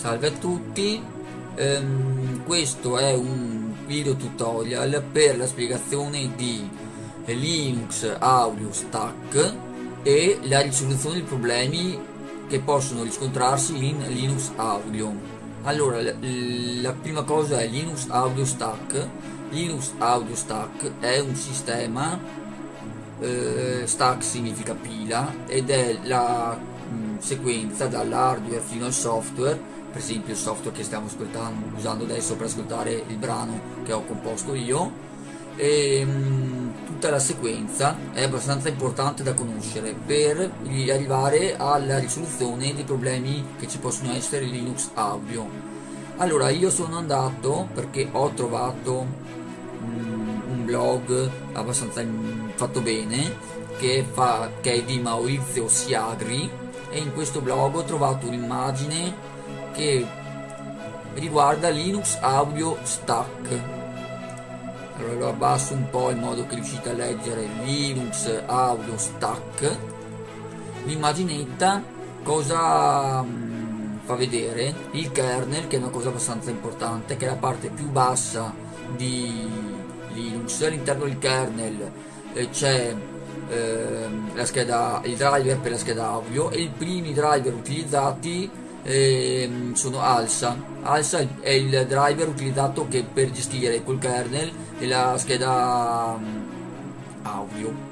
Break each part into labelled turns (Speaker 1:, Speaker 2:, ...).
Speaker 1: Salve a tutti, ehm, questo è un video tutorial per la spiegazione di Linux Audio Stack e la risoluzione dei problemi che possono riscontrarsi in Linux Audio. Allora, la prima cosa è Linux Audio Stack. Linux Audio Stack è un sistema, eh, stack significa pila, ed è la mm, sequenza dall'hardware fino al software per esempio il software che stiamo usando adesso per ascoltare il brano che ho composto io e mh, mm, tutta la sequenza è abbastanza importante da conoscere per arrivare alla risoluzione dei problemi che ci possono essere in Linux Audio. Allora io sono andato perché ho trovato mm, un blog abbastanza mm, fatto bene che, fa, che è di Maurizio Siagri e in questo blog ho trovato un'immagine che riguarda Linux Audio Stack. Allora lo abbasso un po' in modo che riuscite a leggere Linux Audio Stack. L'immaginetta cosa mm, fa vedere il kernel che è una cosa abbastanza importante che è la parte più bassa di Linux. All'interno del kernel eh, c'è eh, la scheda, il driver per la scheda audio e i primi driver utilizzati eh, sono ALSA. ALSA è il driver utilizzato per gestire col kernel e la scheda um, audio.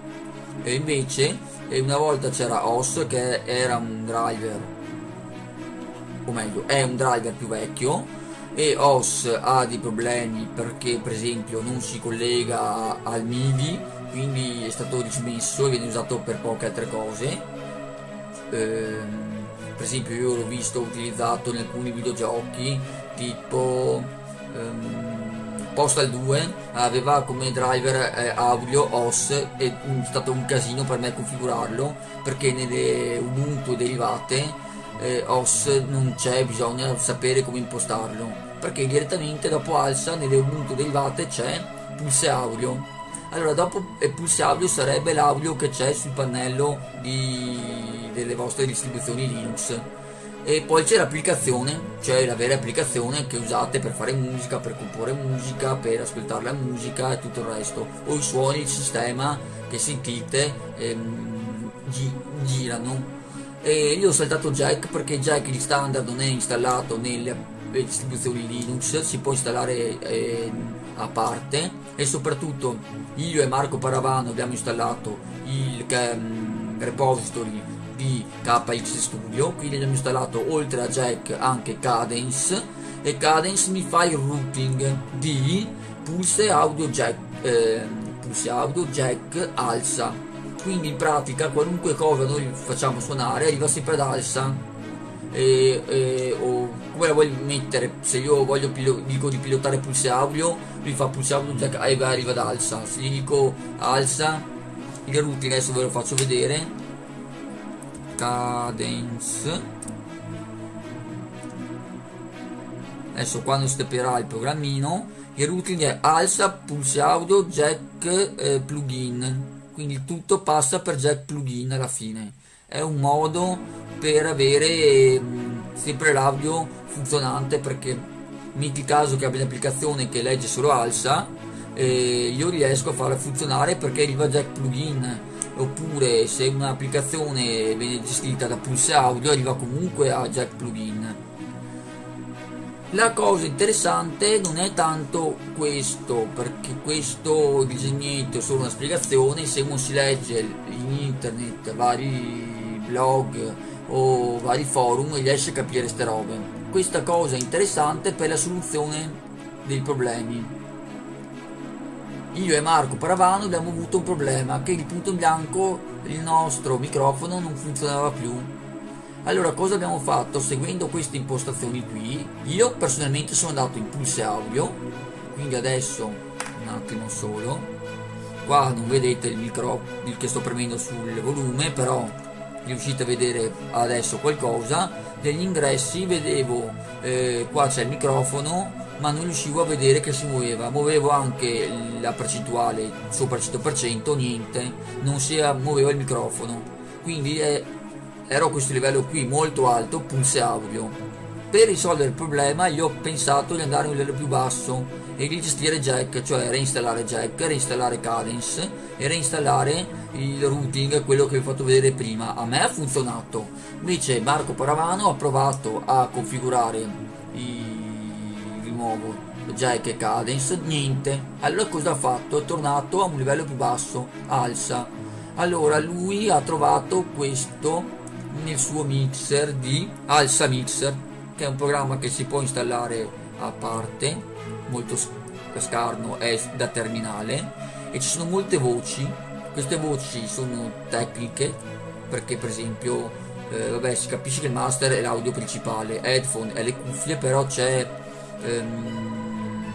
Speaker 1: E invece una volta c'era OS che era un driver, o meglio è un driver più vecchio e OS ha dei problemi perché per esempio non si collega al MIDI quindi è stato dismesso e viene usato per poche altre cose. Ehm, per esempio io l'ho visto utilizzato in alcuni videogiochi tipo um, Postal 2 aveva come driver eh, audio OS e è stato un casino per me configurarlo perché nelle Ubuntu derivate eh, OS non c'è bisogna sapere come impostarlo perché direttamente dopo alza nelle Ubuntu derivate c'è pulse audio allora dopo eh, pulse sarebbe l'audio che c'è sul pannello di delle vostre distribuzioni Linux e poi c'è l'applicazione, cioè la vera applicazione che usate per fare musica, per comporre musica, per ascoltare la musica e tutto il resto, o i suoni, il sistema che sentite ehm, gi girano. E io ho saltato Jack perché Jack di standard non è installato nelle distribuzioni Linux, si può installare eh, a parte. E soprattutto io e Marco Paravano abbiamo installato il um, repository di KX Studio. Quindi abbiamo installato oltre a Jack anche Cadence. E Cadence mi fa il routing di Pulse Audio Jack eh, Pulse Audio Jack Alza quindi in pratica qualunque cosa noi facciamo suonare arriva sempre ad Alza e, e, o come voglio mettere se io voglio dico di pilotare pulse audio lui fa pulse audio jack e arriva ad alza se gli dico alza il routing adesso ve lo faccio vedere. Cadence. Adesso quando stepperà il programmino il routing è alza pulse audio jack eh, plugin. Quindi tutto passa per jack plugin alla fine. È un modo per avere mm, sempre l'audio funzionante perché metti caso che abbia un'applicazione che legge solo alza eh, io riesco a farla funzionare perché arriva jack plugin. Oppure se un'applicazione viene gestita da Pulse Audio arriva comunque a Jack Plugin. La cosa interessante non è tanto questo perché questo disegnetto è solo una spiegazione. Se uno si legge in internet vari blog o vari forum riesce a capire queste robe. Questa cosa è interessante per la soluzione dei problemi. Io e Marco Paravano abbiamo avuto un problema che il punto in bianco il nostro microfono non funzionava più. Allora cosa abbiamo fatto seguendo queste impostazioni qui? Io personalmente sono andato in pulse audio quindi adesso un attimo solo. Qua non vedete il microfono che sto premendo sul volume però riuscite a vedere adesso qualcosa. Degli ingressi vedevo eh, qua c'è il microfono ma non riuscivo a vedere che si muoveva. Muovevo anche la percentuale sopra il 100% niente. Non si muoveva il microfono. Quindi è, ero a questo livello qui molto alto pulse audio per risolvere il problema io ho pensato di andare a un livello più basso e di gestire jack cioè reinstallare jack reinstallare cadence e reinstallare il routing quello che vi ho fatto vedere prima. A me ha funzionato. Invece Marco Paravano ha provato a configurare il nuovo jack e cadence niente. Allora cosa ha fatto? È tornato a un livello più basso alza. Allora lui ha trovato questo nel suo mixer di alza mixer che è un programma che si può installare a parte molto scarno è da terminale e ci sono molte voci. Queste voci sono tecniche perché per esempio eh, vabbè si capisce che il master è l'audio principale headphone e le cuffie però c'è ehm,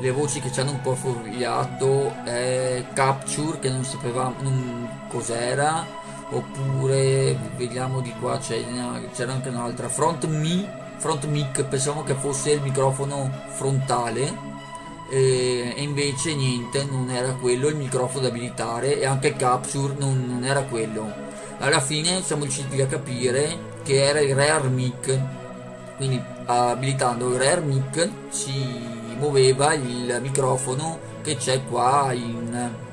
Speaker 1: le voci che ci hanno un po' fuoriato è capture che non sapevamo cos'era oppure vediamo di qua c'era anche un'altra front me front mic pensavamo che fosse il microfono frontale e, e, invece niente non era quello il microfono da abilitare e anche il capture non, non era quello. Alla fine siamo riusciti a capire che era il rear mic quindi abilitando il rear mic si muoveva il microfono che c'è qua in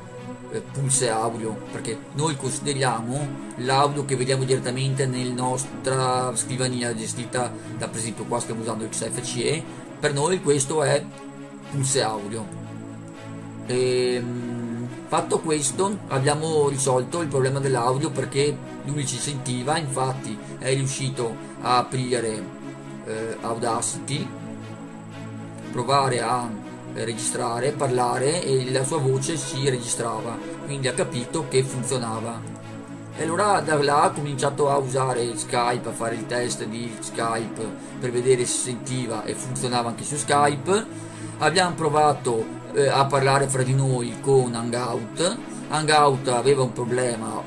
Speaker 1: eh, pulse audio perché noi consideriamo l'audio che vediamo direttamente nella nostra scrivania gestita da per esempio qua stiamo usando XFCE per noi questo è pulse audio. E, ehm, fatto questo abbiamo risolto il problema dell'audio perché lui ci sentiva infatti è riuscito a aprire eh, Audacity provare a registrare, parlare e la sua voce si registrava, quindi ha capito che funzionava. E allora da là ha cominciato a usare Skype, a fare il test di Skype per vedere se sentiva e funzionava anche su Skype. Abbiamo provato eh, a parlare fra di noi con Hangout. Hangout aveva un problema,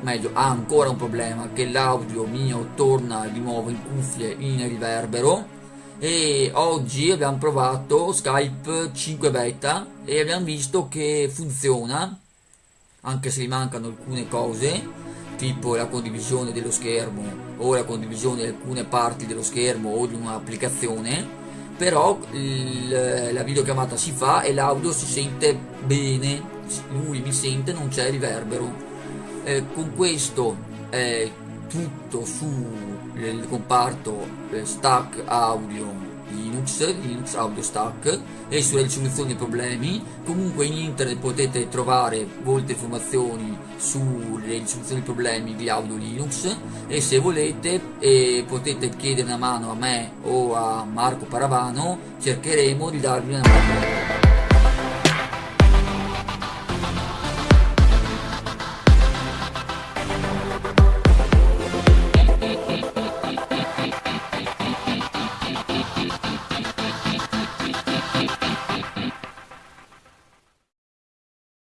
Speaker 1: meglio ha ancora un problema, che l'audio mio torna di nuovo in cuffie in riverbero e oggi abbiamo provato Skype 5 beta e abbiamo visto che funziona anche se gli mancano alcune cose tipo la condivisione dello schermo o la condivisione di alcune parti dello schermo o di un'applicazione però il, la videochiamata si fa e l'audio si sente bene lui mi sente non c'è riverbero. Eh, con questo è tutto sul comparto eh, stack audio Linux, Linux Audio Stack e sulla risoluzione dei problemi. Comunque in internet potete trovare molte informazioni sulle risoluzioni dei problemi di audio Linux e se volete eh, potete chiedere una mano a me o a Marco Paravano, cercheremo di darvi una mano.